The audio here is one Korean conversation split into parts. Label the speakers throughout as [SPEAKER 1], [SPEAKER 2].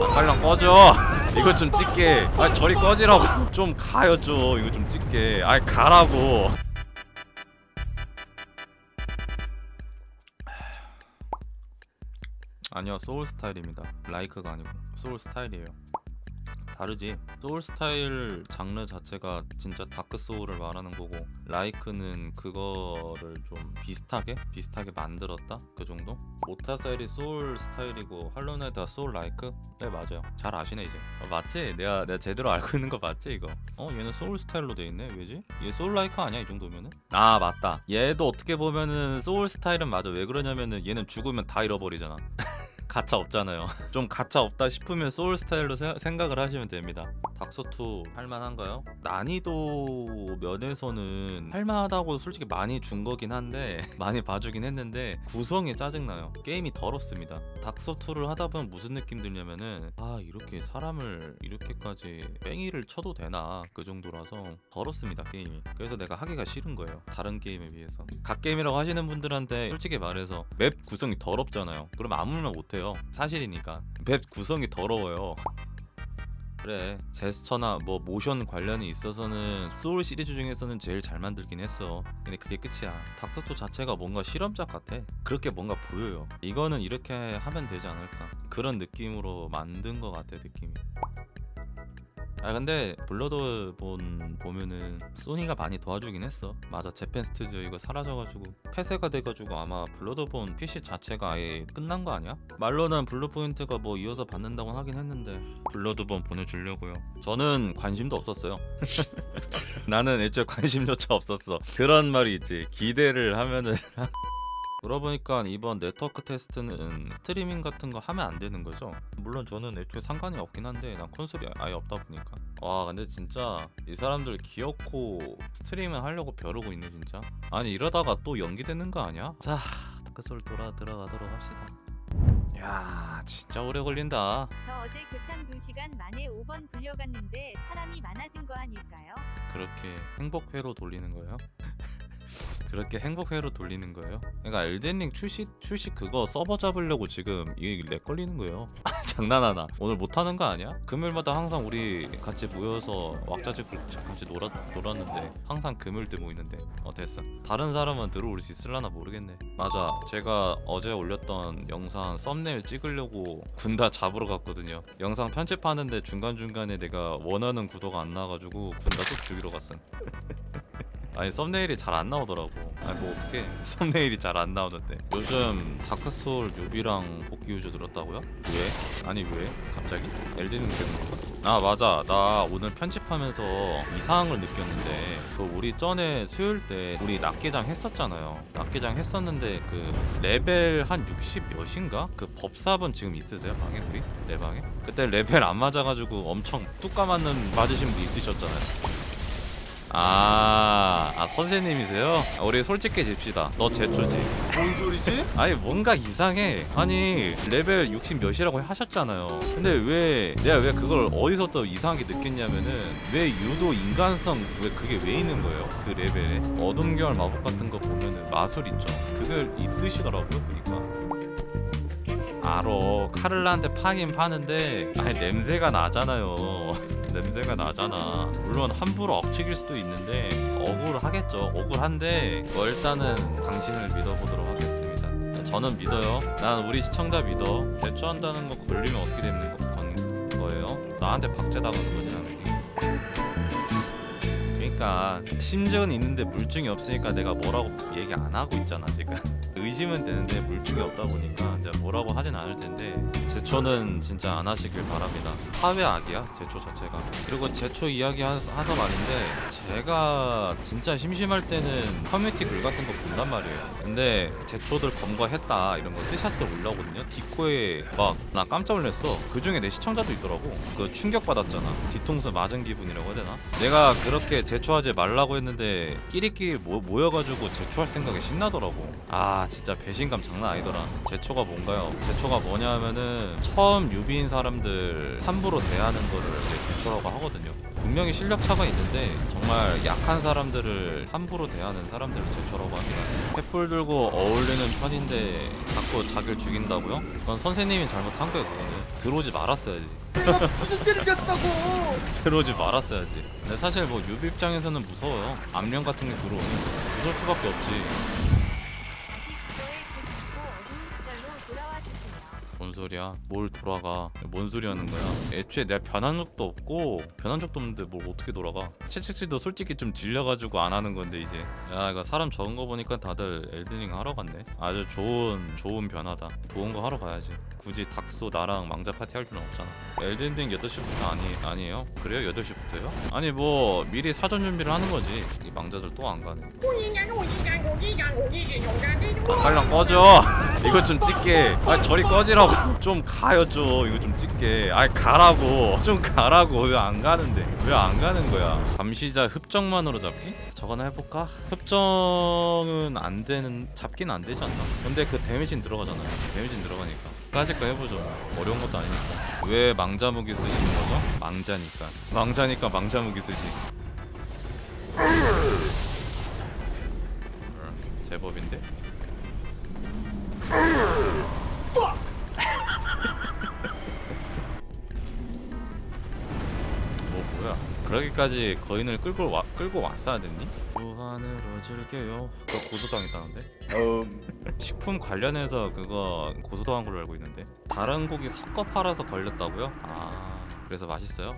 [SPEAKER 1] 아, 빨랑 꺼져. 이거 좀 찍게. 아 저리 꺼지라고. 좀 가요 좀. 이거 좀 찍게. 아 가라고. 아니요 소울 스타일입니다. like가 아니고. 소울 스타일이에요 다르지. 소울 스타일 장르 자체가 진짜 다크 소울을 말하는 거고 like는 그거를 좀 비슷하게 비슷하게 만들었다? 그 정도? 모탈 쉘이 소울 스타일이고 할로우 나이트가 소울 like? 네 맞아요. 잘 아시네 이제. 어, 맞지? 내가 내가 제대로 알고 있는 거 맞지 이거? 어 얘는 소울 스타일로 돼 있네. 왜지? 얘 소울 like 아니야 이 정도면은? 아 맞다. 얘도 어떻게 보면은 소울 스타일은 맞아. 왜 그러냐면은 얘는 죽으면 다 잃어버리잖아 가차 없잖아요. 좀 가차 없다 싶으면 소울 스타일로 세- 생각을 하시면 됩니다. 닥소2 할만한가요? 난이도 면에서는 할만하다고 솔직히 많이 준 거긴 한데 많이 봐주긴 했는데 구성이 짜증나요. 게임이 더럽습니다. 닥소2를 하다 보면 무슨 느낌 들냐면은 아 이렇게 사람을 이렇게까지 뺑이를 쳐도 되나 그 정도라서 더럽습니다 게임이. 그래서 내가 하기가 싫은 거예요. 다른 게임에 비해서. 갓 게임이라고 하시는 분들한테 솔직히 말해서 맵 구성이 더럽잖아요. 그럼 아무 말 못해요. 사실이니까. 맵 구성이 더러워요. 그래 제스처나 뭐 모션 관련이 있어서는 소울 시리즈 중에서는 제일 잘 만들긴 했어. 근데 그게 끝이야. 닥소 two 자체가 뭔가 실험작 같아. 그렇게 뭔가 보여요. 이거는 이렇게 하면 되지 않을까. 그런 느낌으로 만든 것 같아 느낌이 아 근데 블러드본 보면은 소니가 많이 도와주긴 했어. 맞아 재팬 스튜디오 이거 사라져가지고 폐쇄가 돼가지고 아마 블러드본 PC 자체가 아예 끝난 거 아니야? 말로는 블루포인트가 뭐 이어서 받는다고 하긴 했는데 블러드본 보내주려고요. 저는 관심도 없었어요. 나는 애초에 관심조차 없었어. 그런 말이 있지. 기대를 하면은 그러보니까 이번 네트워크 테스트는 스트리밍 같은 거 하면 안 되는 거죠? 물론 저는 애초에 상관이 없긴 한데 난 콘솔이 아예 없다 보니까 와 근데 진짜 이 사람들 귀엽고 스트리밍 하려고 벼르고 있네 진짜 아니 이러다가 또 연기되는 거 아니야? 자 다크솔 돌아 들어가도록 합시다 야 진짜 오래 걸린다
[SPEAKER 2] 저 어제 교창 2시간 만에 5번 불려갔는데 사람이 많아진 거 아닐까요?
[SPEAKER 1] 그렇게 행복회로 돌리는 거예요? 그렇게 행복회로 돌리는 거예요? 그러니까 엘덴링 출시 출시 그거 서버 잡으려고 지금 이렉 걸리는 거예요. 장난하나? 오늘 못 하는 거 아니야? 금요일마다 항상 우리 같이 모여서 왁자지껄 같이 놀았 놀았는데 항상 금요일 때 모이는데 어 됐어. 다른 사람은 들어올 수 있을라나 모르겠네. 맞아. 제가 어제 올렸던 영상 썸네일 찍으려고 군다 잡으러 갔거든요. 영상 편집하는데 중간 중간에 내가 원하는 구도가 안 나와가지고 군다 또 죽이러 갔음. 아니 썸네일이 잘 안 나오더라고 아니 뭐 어떻게 썸네일이 잘 안 나오는데 요즘 다크소울 유비랑 복귀 유저 들었다고요? 왜? 아니 왜? 갑자기? 엘든링 되는 건가? 아 맞아 나 오늘 편집하면서 이상한 걸 느꼈는데 그 우리 전에 수요일 때 우리 낙계장 했었잖아요 낙계장 했었는데 그 레벨 한 60 몇인가? 그 법사분 지금 있으세요 방에 우리? 내 방에? 그때 레벨 안 맞아가지고 엄청 뚜까 맞는 맞으신 분 있으셨잖아요 아, 아 선생님이세요? 아, 우리 솔직해집시다. 너 제초지.
[SPEAKER 3] 뭔 소리지?
[SPEAKER 1] 아니 뭔가 이상해. 아니 레벨 60 몇이라고 하셨잖아요. 근데 왜 내가 왜 그걸 어디서 또 이상하게 느꼈냐면은 왜 유도 인간성 왜 그게 왜 있는 거예요? 그 레벨에 어둠 계열 마법 같은 거 보면은 마술 있죠. 그걸 있으시더라고요 보니까. 알어 카를라한테 파긴 파는데 아니 냄새가 나잖아요 냄새가 나잖아. 물론 함부로 엎치길 수도 있는데 억울하겠죠. 억울한데 뭐 일단은 당신을 믿어보도록 하겠습니다. 저는 믿어요. 난 우리 시청자 믿어. 대처한다는 거 걸리면 어떻게 되는 거예요? 나한테 박제당하는 거지 나는 그러니까 심증은 있는데 물증이 없으니까 내가 뭐라고 얘기 안 하고 있잖아 지금. 의심은 되는데 물증이 없다 보니까 이제 뭐라고 하진 않을 텐데 제초는 진짜 안 하시길 바랍니다. 사회 악이야 제초 자체가. 그리고 제초 이야기 하- 하서 말인데 제가 진짜 심심할 때는 커뮤니티 글 같은 거 본단 말이에요. 근데 제초들 검거했다 이런 거 스샷들 올라오거든요. 디코에 막 나 깜짝 놀랐어. 그 중에 내 시청자도 있더라고. 그 충격 받았잖아. 뒤통수 맞은 기분이라고 해야 되나? 내가 그렇게 제초하지 말라고 했는데 끼리끼리 모, 모여가지고 제초할 생각에 신나더라고. 아 진짜 배신감 장난 아니더라. 제초가 뭔가요? 제초가 뭐냐 하면은 처음 newbie인 사람들 함부로 대하는 거를 이제 제초라고 하거든요 분명히 실력 차가 있는데 정말 약한 사람들을 함부로 대하는 사람들을 제초라고 합니다. 횃불 들고 어울리는 편인데 자꾸 자기를 죽인다고요? 그건 선생님이 잘못한 거예요 그거는. 들어오지 말았어야지.
[SPEAKER 3] 내가 무슨 죄를 졌다고!
[SPEAKER 1] 들어오지 말았어야지. 근데 사실 뭐 newbie 입장에서는 무서워요. 암령 같은 게 들어오면 무서울 수밖에 없지 소리야 뭘 돌아가 뭔 소리 하는 거야 애초에 내가 변한 적도 없고 변한 적도 없는데 뭘 어떻게 돌아가 채찍질도 솔직히 좀 질려가지고 안 하는 건데 이제 야 이거 사람 적은 거 보니까 다들 엘드닝 하러 갔네 아주 좋은 좋은 변화다 좋은 거 하러 가야지 굳이 닥소 나랑 망자 파티 할 필요는 없잖아 엘든링 8시부터 아니, 아니에요? 그래요? 8시부터요? 아니 뭐 미리 사전 준비를 하는 거지 이 망자들 또 안 가네 아, 빨랑 꺼져. 이거 좀 찍게. 아 저리 꺼지라고. 좀 가요 좀. 이거 좀 찍게. 아 가라고. 좀 가라고. 왜 안 가는데? 왜 안 가는 거야? 감시자 흡정만으로 잡기? 저거나 해볼까? 흡정은 안 되는 잡기는 안 되지 않나? 근데 그 데미지는 들어가잖아요. 데미지는 들어가니까. 까짓거 해보죠. 어려운 것도 아니니까. 왜 망자무기 쓰시는 거죠? 망자니까. 망자니까 망자무기 쓰지. 음, 제법인데? 그러기까지 거인을 끌고 와 끌고 왔어야 됐니? 무한으로 즐겨요. 저 고소당했다는데?
[SPEAKER 3] 음,
[SPEAKER 1] 식품 관련해서 그거 고소당한 걸로 알고 있는데 다른 고기 섞어 팔아서 걸렸다고요? 아 그래서 맛있어요?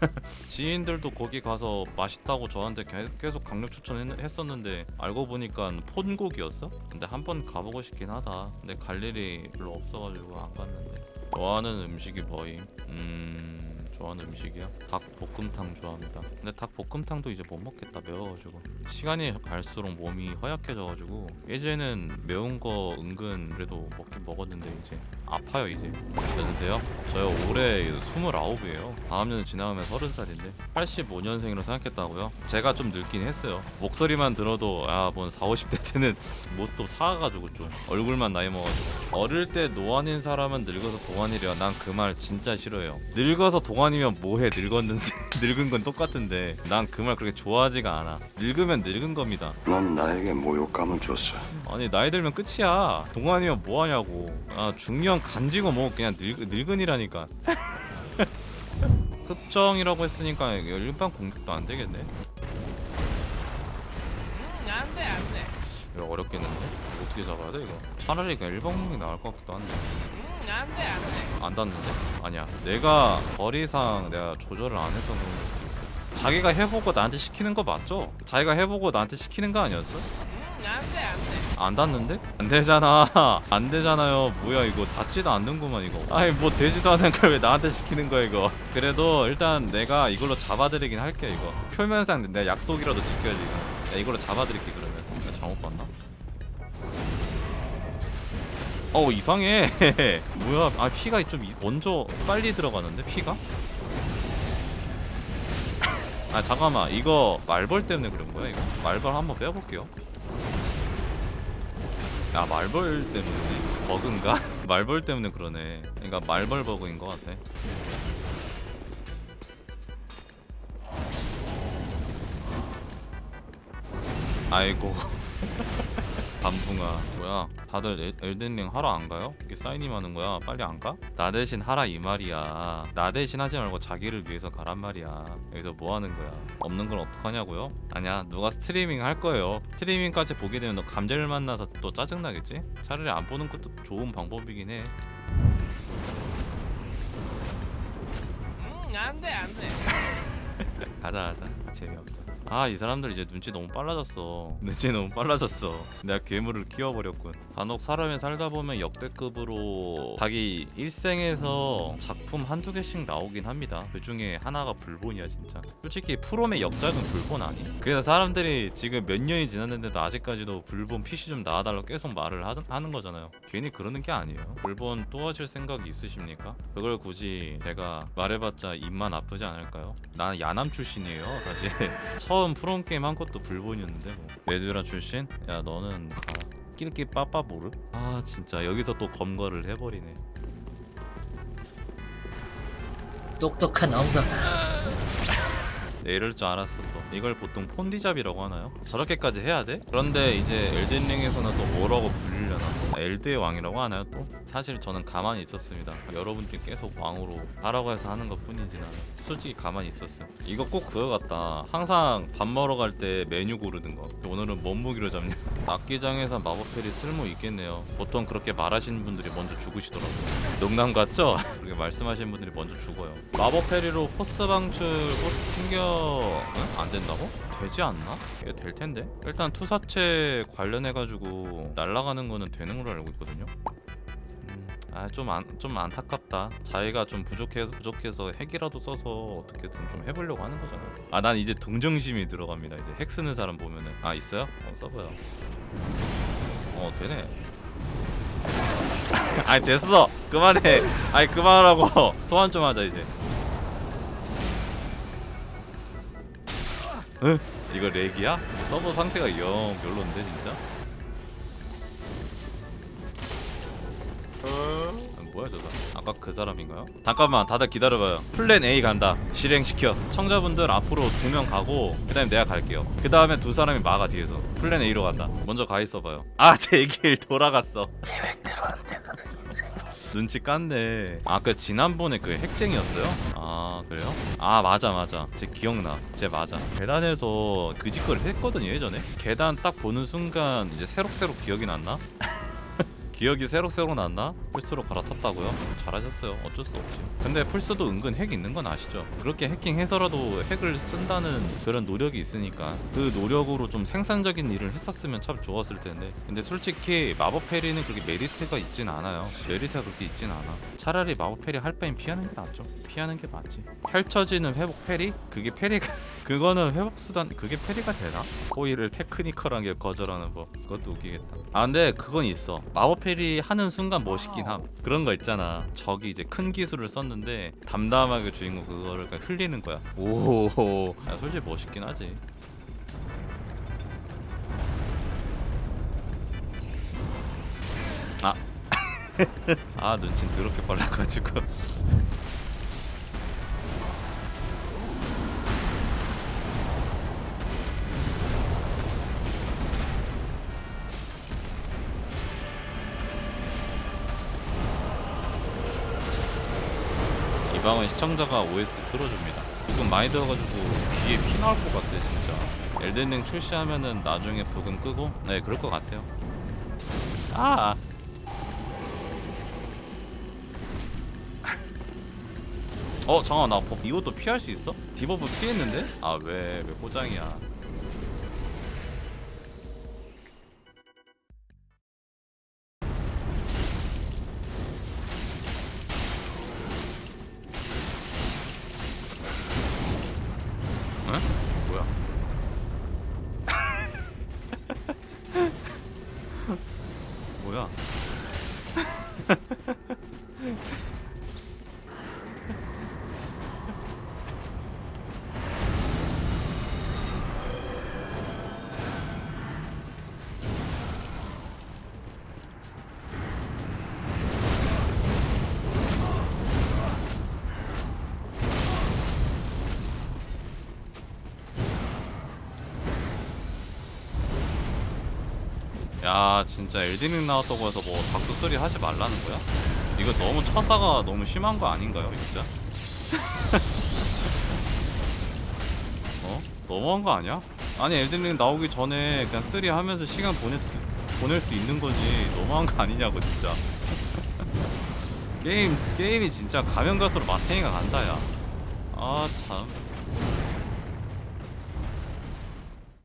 [SPEAKER 1] 지인들도 거기 가서 맛있다고 저한테 개- 계속 강력 추천했었는데 알고 보니까 폰고기였어? 근데 한 번 가보고 싶긴 하다 근데 갈 일이 별로 없어가지고 안 갔는데 좋아하는 음식이 뭐임? 음... 좋아하는 음식이요? 닭볶음탕 좋아합니다. 근데 닭볶음탕도 이제 못 먹겠다 매워가지고 시간이 갈수록 몸이 허약해져가지고. 예전에는 매운 거 은근 그래도 먹긴 먹었는데 이제 아파요 이제. 연세요? 저요 올해 29이에요. 다음 년 지나가면 30살인데 85년생으로 생각했다고요? 제가 좀 늙긴 했어요. 목소리만 들어도 야뭔 4, 50대 때는 모습도 사가지고 좀 얼굴만 나이 먹어가지고. 어릴 때 노안인 사람은 늙어서 동안이래요. 난 그 말 진짜 싫어요. 늙어서 동안 이면 뭐해? 늙었는데 늙은 건 똑같은데 난 그 말 그렇게 좋아하지가 않아. 늙으면 늙은 겁니다.
[SPEAKER 4] 넌 나에게 모욕감을 줬어.
[SPEAKER 1] 아니 나이 들면 끝이야. 동안이면 뭐하냐고. 아 중년 간지고 뭐 그냥 늙, 늙은이라니까. 흡정이라고 했으니까 일반 공격도 안 되겠네.
[SPEAKER 5] 안돼 안돼.
[SPEAKER 1] 이거 어렵겠는데? 어떻게 잡아야 돼 이거? 차라리 그냥 일반 공격이 나을 것 같기도 한데
[SPEAKER 5] 안돼 안돼
[SPEAKER 1] 안 닿는데? 아니야 내가 거리상 내가 조절을 안 해서 그런 걸 수도 있고 자기가 해보고 나한테 시키는 거 맞죠? 자기가 해보고 나한테 시키는 거 아니었어?
[SPEAKER 5] 안돼 안돼
[SPEAKER 1] 안 닿는데? 안 되잖아 안 되잖아요 뭐야 이거 닿지도 않는구만 이거 아니 뭐 되지도 않은 걸 왜 나한테 시키는 거야 이거 그래도 일단 내가 이걸로 잡아드리긴 할게 이거 표면상 내가 약속이라도 지켜야지 이거 야 이걸로 잡아드릴게 그러면 잘못 봤나? 어 이상해. 뭐야? 아 피가 좀 이- 먼저 빨리 들어가는데 피가? 아 잠깐만. 이거 말벌 때문에 그런 거야 이거? 말벌 한번 빼볼게요. 야 말벌 때문에 버그인가? 말벌 때문에 그러네. 그러니까 말벌 버그인 것 같아. 아이고. 밤붕아. 뭐야 다들 엘- 엘든링 하러 안 가요? 이게 사인이 많은 거야. 빨리 안 가? 나 대신 하라 이 말이야. 나 대신 하지 말고 자기를 위해서 가란 말이야. 여기서 뭐 하는 거야? 없는 건 어떡하냐고요? 아니야 누가 스트리밍 할 거예요. 스트리밍까지 보게 되면 너 감자를 만나서 또 짜증나겠지? 차라리 안 보는 것도 좋은 방법이긴 해.
[SPEAKER 5] 안돼 안돼.
[SPEAKER 1] 가자 가자. 재미없어 아 이 사람들 이제 눈치 너무 빨라졌어. 눈치 너무 빨라졌어. 내가 괴물을 키워버렸군. 간혹 사람이 살다 보면 역대급으로 자기 일생에서 작품 한두 개씩 나오긴 합니다. 그 중에 하나가 불본이야 진짜. 솔직히 프롬의 역작은 불본 아니? 그래서 사람들이 지금 몇 년이 지났는데도 아직까지도 불본 PC 좀 나와달라고 계속 말을 하, 하는 거잖아요. 괜히 그러는 게 아니에요. 불본 또 하실 생각이 있으십니까? 그걸 굳이 제가 말해봤자 입만 아프지 않을까요? 나는 야남 출신이에요 사실 처음 프롬 게임 한 것도 불본이었는데 뭐 메두라 출신? 야 너는 아, 끼리끼리 빠빠보르? 아 진짜 여기서 또 검거를 해버리네
[SPEAKER 3] 똑똑한 엉덩
[SPEAKER 1] 네, 이럴 줄 알았어 또. 이걸 보통 폰디잡이라고 하나요? 저렇게까지 해야 돼? 그런데 이제 엘든링에서는 또 뭐라고 불리려나? 또 엘데의 왕이라고 하나요 또? 사실 저는 가만히 있었습니다. 여러분들이 계속 왕으로 하라고 해서 하는 것 뿐이지 나는 솔직히 가만히 있었어요. 이거 꼭 그거 같다. 항상 밥 먹으러 갈 때 메뉴 고르는 거. 오늘은 뭔 무기로 잡냐? 악기장에서 마법 parry 쓸모 있겠네요. 보통 그렇게 말하시는 분들이 먼저 죽으시더라고요. 농담 같죠? 그렇게 말씀하시는 분들이 먼저 죽어요. 마법 parry로 force 방출 force 튕겨 응? 안 된다고? 되지 않나? 이게 될 텐데? 일단 투사체 관련해 가지고 날아가는 거는 되는 걸로 알고 있거든요. 음, 아좀 안, 좀 안타깝다. 자기가 좀 부족해서 부족해서 핵이라도 써서 어떻게든 좀 해보려고 하는 거잖아요. 아난 이제 동정심이 들어갑니다. 이제 핵 쓰는 사람 보면은. 아 있어요? 어 써봐요. 어 되네. 아니 됐어! 그만해! 아니 그만하라고! 소환 좀 하자 이제 응? 이거 lag이야? 서버 상태가 영 별론데 진짜? 아, 뭐야 저 사람? 아까 그 사람인가요? 잠깐만 다들 기다려봐요. 플랜 A 간다. 실행시켜. 청자분들 앞으로 두 명 가고 그 다음에 내가 갈게요. 그 다음에 두 사람이 막아 뒤에서. 플랜 A로 간다. 먼저 가 있어봐요. 아 쟤 길 돌아갔어 눈치 깠네 아그 지난번에 그 핵쟁이였어요? 아 그래요? 아 맞아 맞아 쟤 기억나 쟤 맞아 계단에서 그 짓거리 했거든요 예전에 계단 딱 보는 순간 이제 새록새록 기억이 났나? 기억이 새록새록 났나? 플스로 갈아탔다고요? 잘하셨어요 어쩔 수 없지 근데 플스도 은근 핵 있는 건 아시죠? 그렇게 해킹해서라도 핵을 쓴다는 그런 노력이 있으니까 그 노력으로 좀 생산적인 일을 했었으면 참 좋았을 텐데 근데 솔직히 마법 parry는 그렇게 메리트가 있진 않아요 메리트가 그렇게 있진 않아 차라리 마법 parry 할 바엔 피하는 게 낫죠 피하는 게 맞지 펼쳐지는 회복 parry? 그게 parry가 그거는 회복 수단 그게 parry가 되나? 호의를 technical하게 거절하는 법 그것도 웃기겠다 아 근데 그건 있어 마법 parry 하는 순간 멋있긴 함. 그런 거 있잖아. 적이 이제 큰 기술을 썼는데 담담하게 주인공 그거를 그냥 흘리는 거야. 오 야, 솔직히 멋있긴 하지. 아. 아 눈치 더럽게 빨라가지고 이 방은 시청자가 OST 틀어줍니다. 부금 많이 들어가지고 귀에 피 나올 것 같아 진짜. 엘든링 출시하면은 나중에 부금 끄고 네 그럴 것 같아요. 아. 어 잠깐 나 버- 이것도 피할 수 있어? 디버프 피했는데? 아 왜 왜 포장이야? 야 진짜 엘든링 나왔다고 해서 뭐 닥소 three 하지 말라는 거야? 이거 너무 처사가 너무 심한 거 아닌가요 진짜? 어? 너무한 거 아니야? 아니 엘든링 나오기 전에 그냥 three 하면서 시간 수- 보낼 수 있는 거지 너무한 거 아니냐고 진짜 게임 게임이 진짜 가면 갈수록 마탱이가 간다 야아참